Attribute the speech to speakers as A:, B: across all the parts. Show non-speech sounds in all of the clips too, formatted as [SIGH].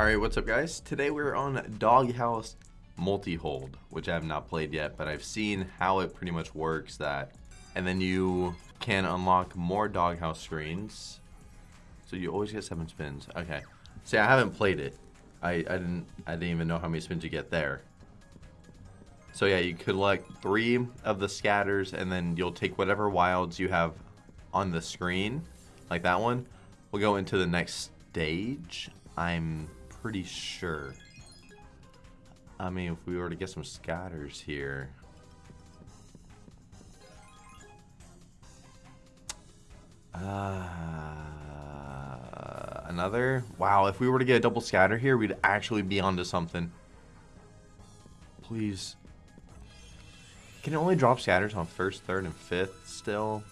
A: Alright, what's up guys? Today we're on Doghouse Multi-Hold, which I have not played yet, but I've seen how it pretty much works that, and then you can unlock more Doghouse screens. So you always get seven spins. Okay. See, I haven't played it. I, I didn't I didn't even know how many spins you get there. So yeah, you collect three of the scatters and then you'll take whatever wilds you have on the screen, like that one. We'll go into the next stage. I'm pretty sure. I mean, if we were to get some scatters here. Uh, another? Wow, if we were to get a double scatter here, we'd actually be onto something. Please. Can it only drop scatters on first, third, and fifth still?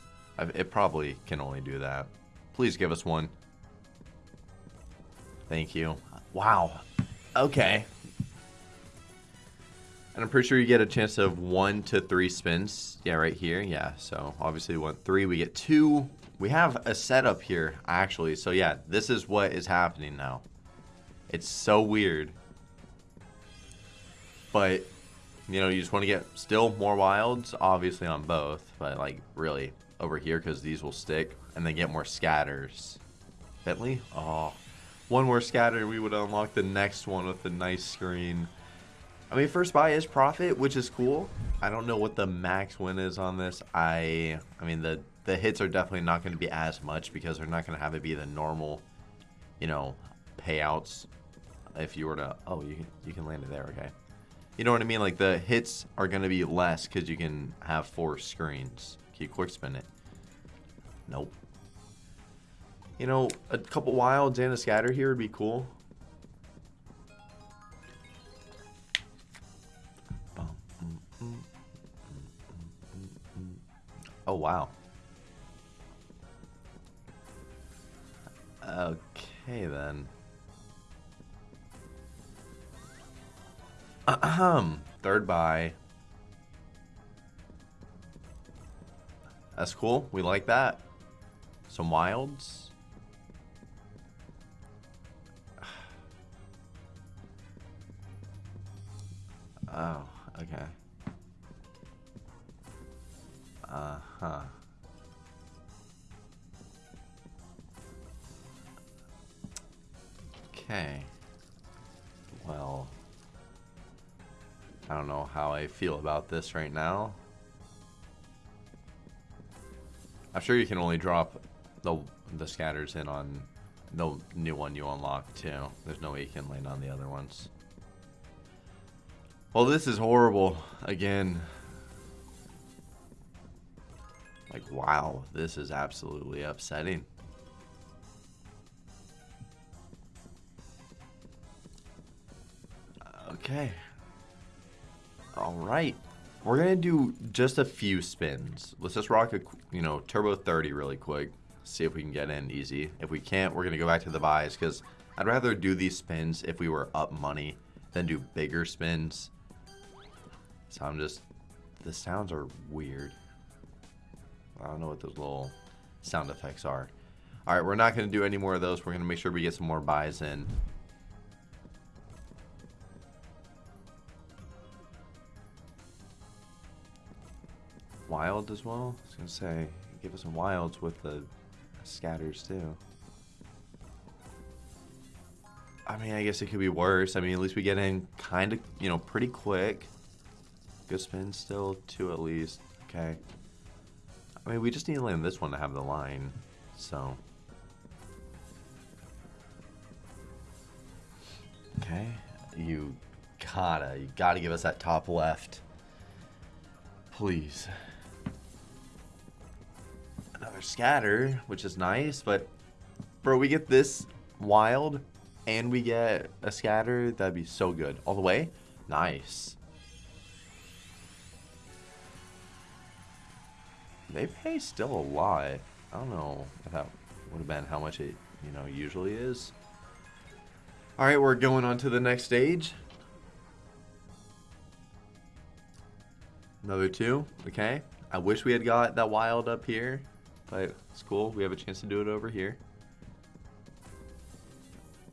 A: It probably can only do that. Please give us one. Thank you. Wow. Okay. And I'm pretty sure you get a chance of one to three spins. Yeah, right here. Yeah, so obviously we want three. We get two. We have a setup here, actually. So yeah, this is what is happening now. It's so weird. But, you know, you just want to get still more wilds, obviously on both. But, like, really, over here, because these will stick. And then get more scatters. Bentley? Oh, one more scatter, we would unlock the next one with a nice screen. I mean, first buy is profit, which is cool. I don't know what the max win is on this. I, I mean, the the hits are definitely not going to be as much because they're not going to have it be the normal, you know, payouts. If you were to, oh, you you can land it there, okay. You know what I mean? Like the hits are going to be less because you can have four screens. Can you quick spin it? Nope. You know, a couple wilds and a scatter here would be cool. Oh, wow. Okay, then. Ahem. Third buy. That's cool. We like that. Some wilds. Okay. Uh-huh. Okay. Well, I don't know how I feel about this right now. I'm sure you can only drop the the scatters in on the new one you unlock too. There's no way you can land on the other ones. Well, this is horrible. Again. Like, wow. This is absolutely upsetting. Okay. Alright. We're going to do just a few spins. Let's just rock a, you know, turbo 30 really quick. See if we can get in easy. If we can't, we're going to go back to the buys because I'd rather do these spins if we were up money than do bigger spins. So I'm just, the sounds are weird. I don't know what those little sound effects are. All right, we're not going to do any more of those. We're going to make sure we get some more buys in. Wild as well? I was going to say, give us some wilds with the scatters too. I mean, I guess it could be worse. I mean, at least we get in kind of, you know, pretty quick. Good spin still, two at least. Okay. I mean, we just need to land this one to have the line, so. Okay, you gotta, you gotta give us that top left. Please. Another scatter, which is nice, but bro, we get this wild and we get a scatter, that'd be so good. All the way? Nice. They pay still a lot. I don't know if that would have been how much it, you know, usually is. Alright, we're going on to the next stage. Another two. Okay. I wish we had got that wild up here. But it's cool. We have a chance to do it over here.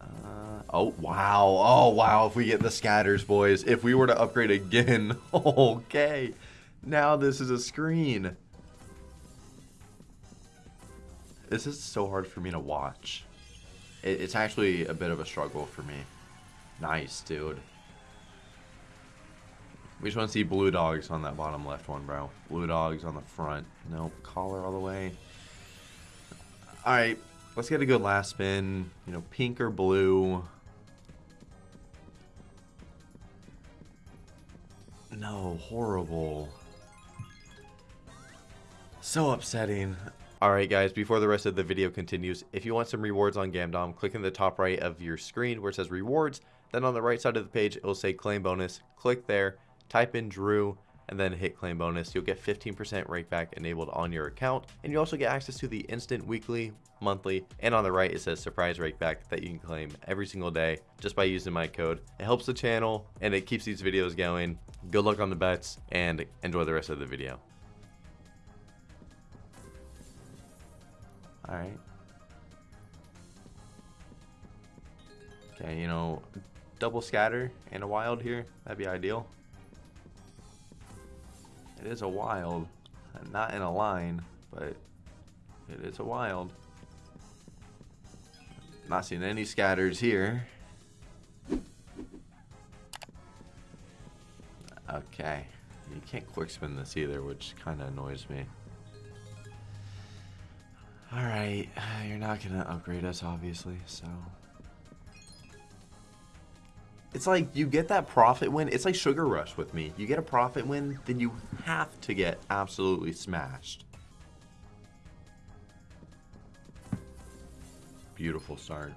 A: Uh, Oh, wow. Oh, wow. If we get the scatters, boys. If we were to upgrade again. [LAUGHS] Okay. Now this is a screen. This is so hard for me to watch. It, it's actually a bit of a struggle for me. Nice, dude. We just want to see blue dogs on that bottom left one, bro. Blue dogs on the front. Nope. Collar all the way. Alright. Let's get a good last spin. You know, pink or blue. No, horrible. So upsetting. Alright guys, before the rest of the video continues, if you want some rewards on Gamdom, click in the top right of your screen where it says rewards. Then on the right side of the page, it will say claim bonus. Click there, type in Drew, and then hit claim bonus. You'll get 15% rakeback enabled on your account. And you also get access to the instant weekly, monthly, and on the right it says surprise rakeback that you can claim every single day just by using my code. It helps the channel and it keeps these videos going. Good luck on the bets and enjoy the rest of the video. Alright. Okay, you know, double scatter and a wild here. That'd be ideal. It is a wild. Not in a line, but it is a wild. Not seeing any scatters here. Okay. You can't quick spin this either, which kind of annoys me. Alright, [SIGHS] you're not to upgrade us, obviously, so... It's like you get that profit win. It's like Sugar Rush with me. You get a profit win, then you have to get absolutely smashed. Beautiful start.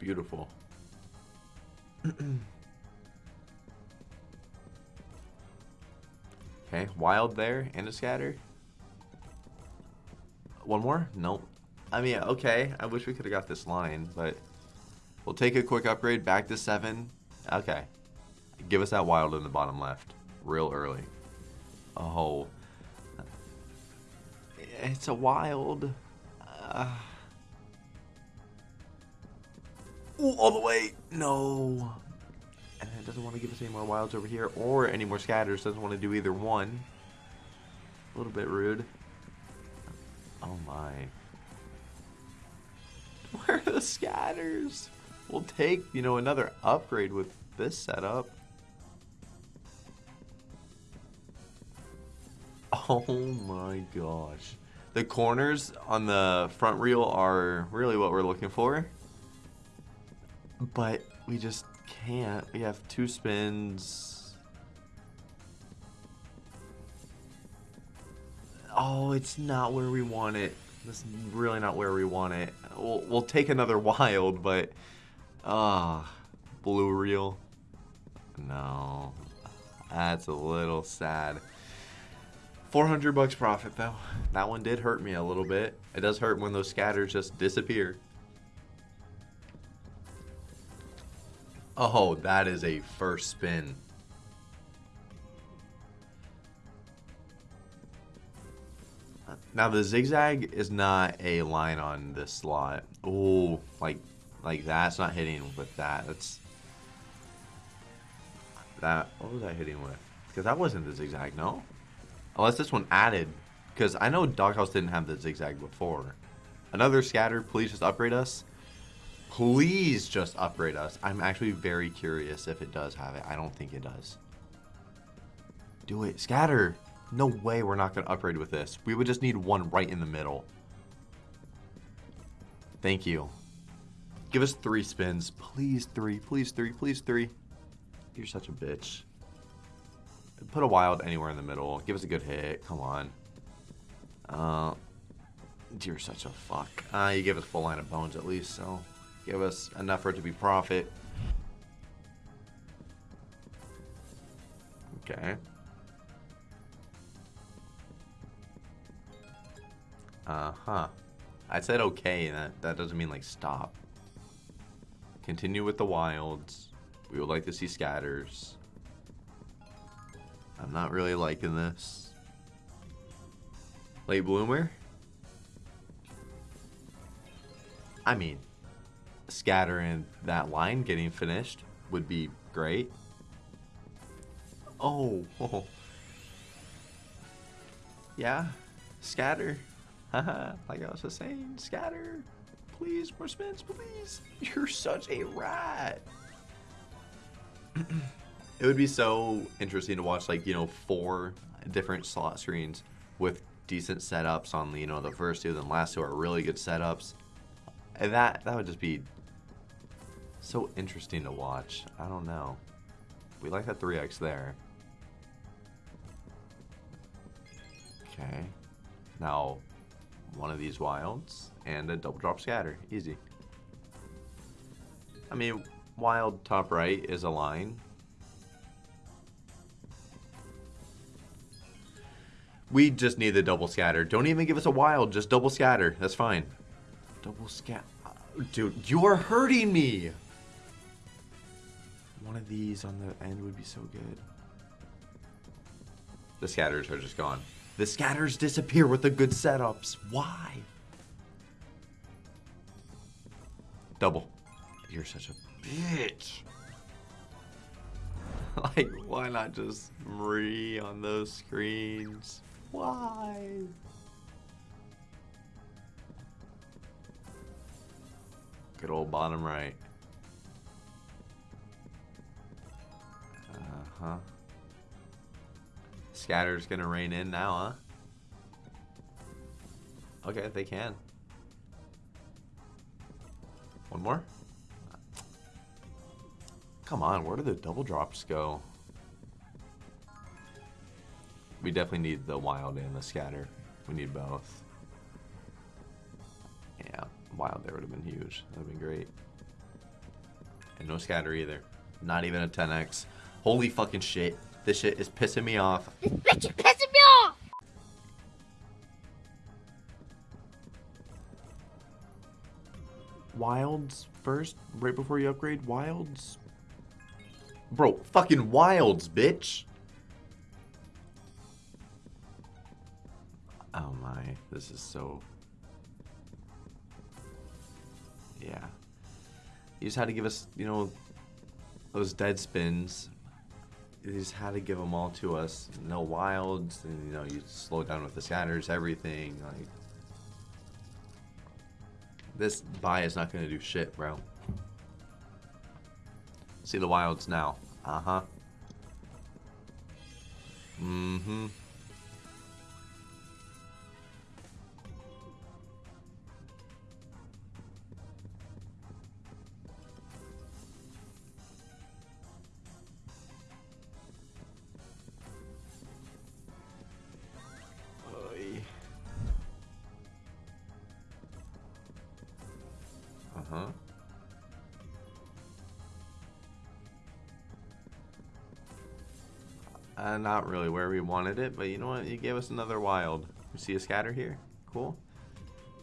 A: Beautiful. [CLEARS THROAT] okay, wild there and a scatter. One more? Nope. I mean, okay. I wish we could have got this line, but we'll take a quick upgrade back to seven. Okay. Give us that wild in the bottom left. Real early. Oh. It's a wild. Uh. Ooh, all the way. No. And it doesn't want to give us any more wilds over here or any more scatters. Doesn't want to do either one. A little bit rude. Oh my. [LAUGHS] The scatters? We'll take, you know, another upgrade with this setup. Oh my gosh. The corners on the front reel are really what we're looking for. But we just can't. We have two spins. Oh, it's not where we want it. This is really not where we want it. We'll, we'll take another [LAUGHS] wild, but... Ah, uh, blue reel. No. That's a little sad. 400 bucks profit, though. That one did hurt me a little bit. It does hurt when those scatters just disappear. Oh, that is a first spin. Now the zigzag is not a line on this slot. Oh, like like that's not hitting with that. That's that. What was I hitting with? Because that wasn't the zigzag, no. Unless this one added. Because I know Doghouse didn't have the zigzag before. Another scatter. Please just upgrade us. Please just upgrade us. I'm actually very curious if it does have it. I don't think it does. Do it. Scatter. No way we're not going to upgrade with this. We would just need one right in the middle. Thank you. Give us three spins. Please three. Please three. Please three. You're such a bitch. Put a wild anywhere in the middle. Give us a good hit. Come on. Uh, you're such a fuck. Uh, you give us full line of bones at least, so give us enough for it to be profit. Okay. Uh-huh. I said okay, that, that doesn't mean like stop. Continue with the wilds. We would like to see scatters. I'm not really liking this. Late bloomer? I mean, scatter and that line getting finished would be great. Oh, oh. [LAUGHS] yeah, scatter. [LAUGHS] Like I was just saying, scatter. Please, more spins, please. [LAUGHS] You're such a rat. [CLEARS THROAT] it would be so interesting to watch, like, you know, four different slot screens with decent setups on, you know, the first two, then last two are really good setups. And that, that would just be so interesting to watch. I don't know. We like that 3x there. Okay. Now, one of these wilds and a double drop scatter. Easy. I mean, wild top right is a line. We just need the double scatter. Don't even give us a wild, just double scatter. That's fine. Double scat. Dude, you are hurting me. One of these on the end would be so good. The scatters are just gone. The scatters disappear with the good setups. Why? Double. You're such a bitch. [LAUGHS] like, why not just Marie on those screens? Why? Good old bottom right. Uh-huh. Scatter's gonna rain in now, huh? Okay, they can. One more? Come on, where do the double drops go? We definitely need the wild and the scatter. We need both. Yeah, wild there would have been huge. That would have been great. And no scatter either. Not even a 10x. Holy fucking shit. This shit is pissing me off.
B: This bitch is pissing me off!
A: Wilds first, right before you upgrade? Wilds? Bro, fucking wilds, bitch! Oh my, this is so... Yeah. You just had to give us, you know, those dead spins. You just had to give them all to us. No wilds, and you know, you slow down with the scatters, everything. Like, this buy is not going to do shit, bro. See the wilds now. Uh-huh. Mm-hmm. Oy. Not really where we wanted it, but you know what? You gave us another wild. You see a scatter here? Cool.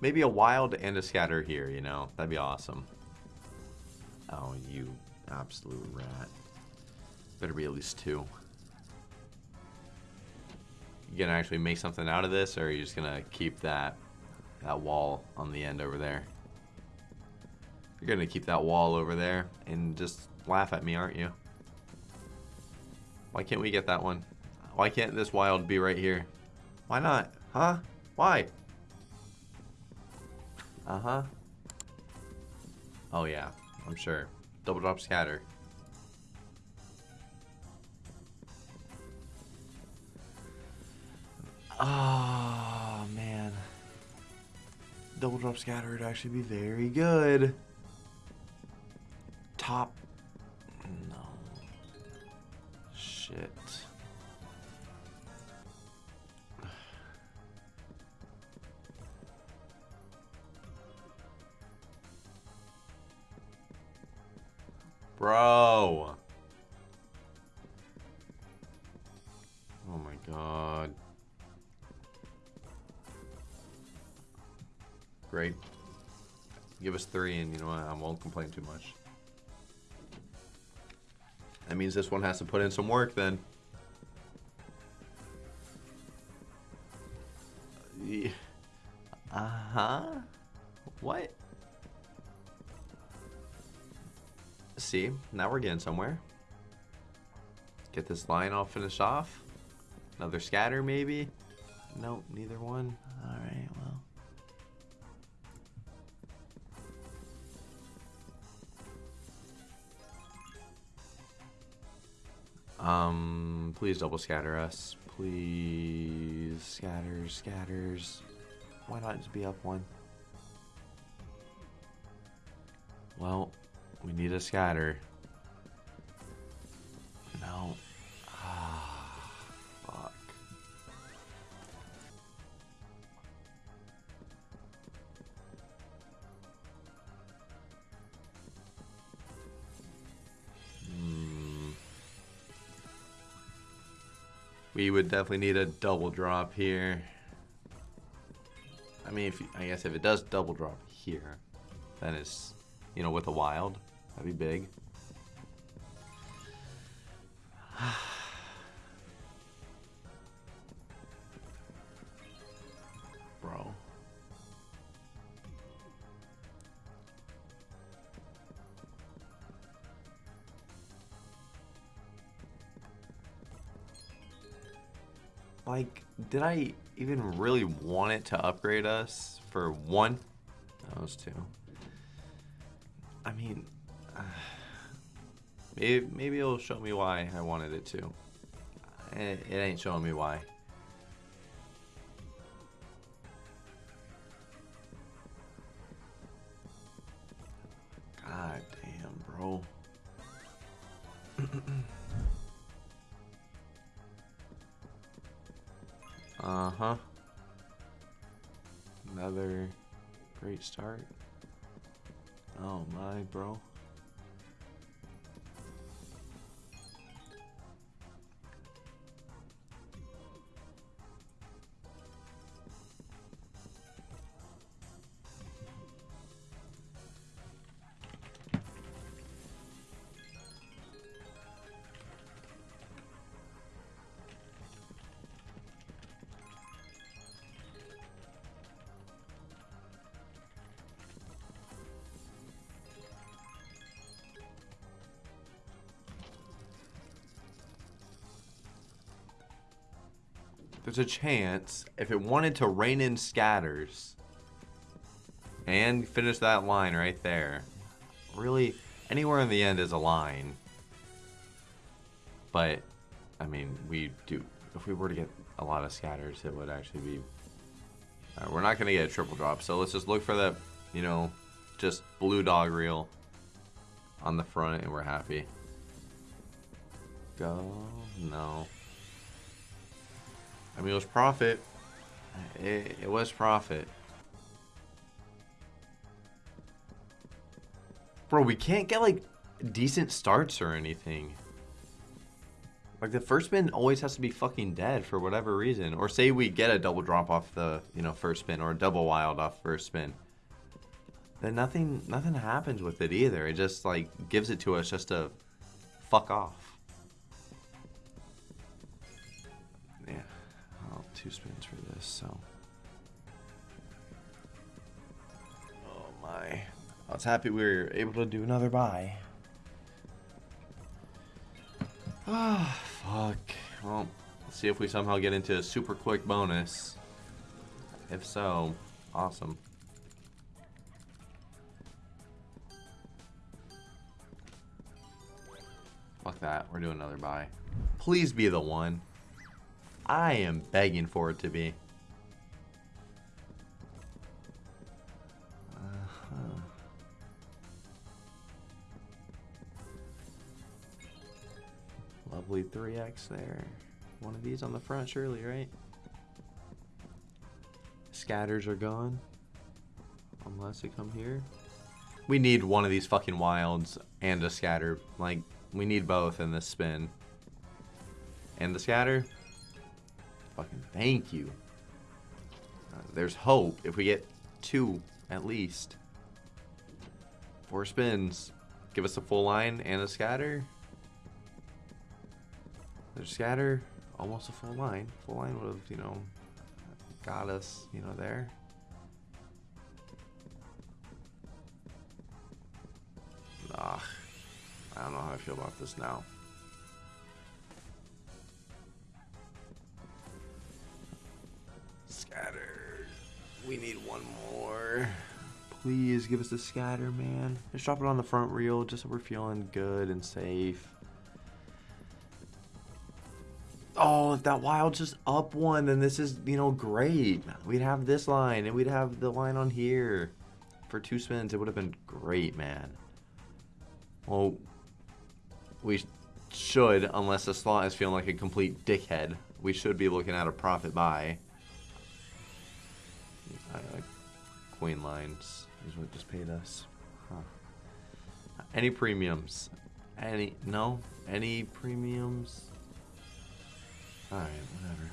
A: Maybe a wild and a scatter here, you know? That'd be awesome. Oh, you absolute rat. Better be at least two. You gonna actually make something out of this, or are you just gonna keep that that wall on the end over there? You're gonna keep that wall over there and just laugh at me, aren't you? Why can't we get that one? Why can't this wild be right here? Why not? Huh? Why? Uh-huh. Oh yeah, I'm sure. Double drop scatter. Oh man. Double drop scatter would actually be very good. Shit. Bro. Oh my god. Great. Give us three and you know what, I won't complain too much. That means this one has to put in some work then. Uh-huh. What? see, now we're getting somewhere. Get this line all finished off. Another scatter, maybe? Nope, neither one. Alright, Um, please double scatter us. Please. Scatters, scatters. Why not just be up one? Well, we need a scatter. We would definitely need a double drop here. I mean, if I guess if it does double drop here, then it's, you know, with a wild, that'd be big. Did I even really want it to upgrade us for one? That was two. I mean, uh, [SIGHS] maybe, maybe it'll show me why I wanted it to. It, it ain't showing me why. There's a chance if it wanted to rain in scatters and finish that line right there. Really, anywhere in the end is a line. But, I mean, we do. If we were to get a lot of scatters, it would actually be. Uh, we're not going to get a triple drop, so let's just look for the, you know, just blue dog reel on the front, and we're happy. Go. No. I mean, it was profit. It, it was profit. Bro, we can't get, like, decent starts or anything. Like, the first spin always has to be fucking dead for whatever reason. Or say we get a double drop off the, you know, first spin. Or a double wild off first spin. Then nothing, nothing happens with it either. It just, like, gives it to us just to fuck off. Two spins for this, so. Oh my. I was happy we were able to do another buy. Ah, oh, fuck. Well, let's see if we somehow get into a super quick bonus. If so, awesome. Fuck that. We're doing another buy. Please be the one. I am begging for it to be. Uh -huh. Lovely 3x there. One of these on the front, surely, right? Scatters are gone. Unless they come here. We need one of these fucking wilds and a scatter. Like, we need both in this spin. And the scatter, Fucking thank you. Uh, there's hope if we get two at least. Four spins. Give us a full line and a scatter. There's scatter. Almost a full line. Full line would have, you know, got us, you know, there. Ugh. I don't know how I feel about this now. We need one more. Please give us the scatter, man. Just drop it on the front reel just so we're feeling good and safe. Oh, if that wild just up one, then this is, you know, great. We'd have this line and we'd have the line on here. For two spins, it would have been great, man. Well, we should, unless the slot is feeling like a complete dickhead, we should be looking at a profit buy. Queen lines is what just paid us. Huh. Any premiums? Any, no? Any premiums? Alright, whatever.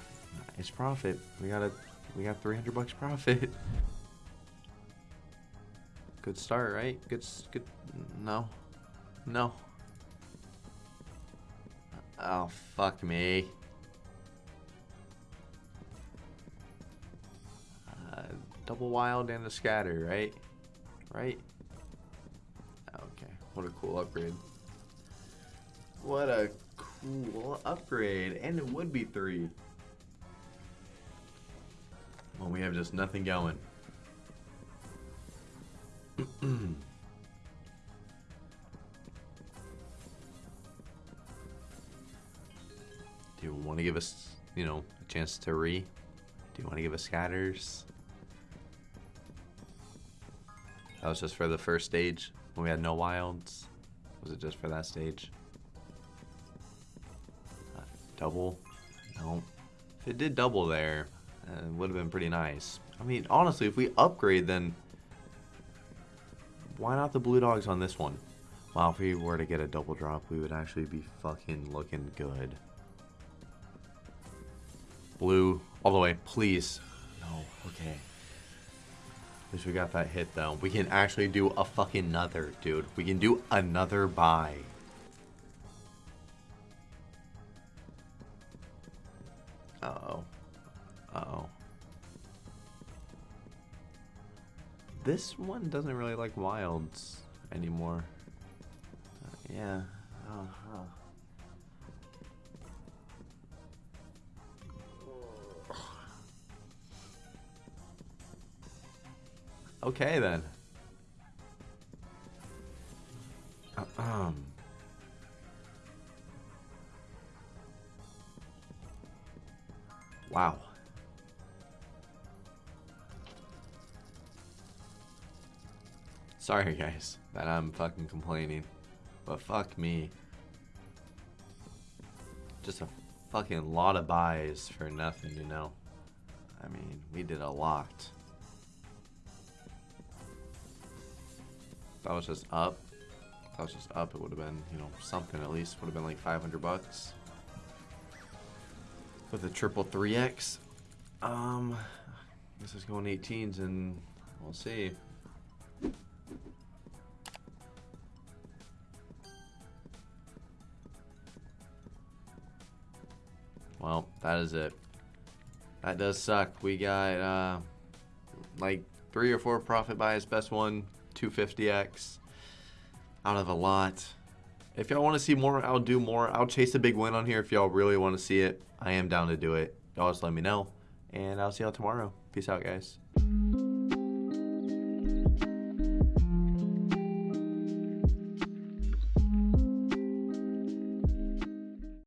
A: It's profit. We got a, we got 300 bucks profit. Good start, right? Good, good, no. No. Oh, fuck me. Double wild and a scatter, right? Right? Okay, what a cool upgrade. What a cool upgrade. And it would be three. Well, we have just nothing going. [CLEARS THROAT] Do you want to give us, you know, a chance to re? Do you want to give us scatters? That was just for the first stage when we had no wilds. Was it just for that stage? Uh, double? No. If it did double there, uh, it would have been pretty nice. I mean, honestly, if we upgrade, then why not the blue dogs on this one? Wow, if we were to get a double drop, we would actually be fucking looking good. Blue, all the way, please. No, okay. Least we got that hit, though. We can actually do a fucking another, dude. We can do another buy. Uh-oh. Uh-oh. This one doesn't really like wilds anymore. Uh, yeah. Oh. Okay then. Uh, um. Wow. Sorry guys that I'm fucking complaining. But fuck me. Just a fucking lot of buys for nothing, you know. I mean, we did a lot. That was just up. If that was just up, it would have been, you know, something at least. Would have been like 500 bucks. With a triple 3X. Um, this is going 18s and we'll see. Well, that is it. That does suck. We got, uh, like three or four profit buys. Best one, 250x out of a lot. If y'all want to see more, I'll do more. I'll chase a big win on here if y'all really want to see it. I am down to do it. Y'all just let me know. And I'll see y'all tomorrow. Peace out, guys.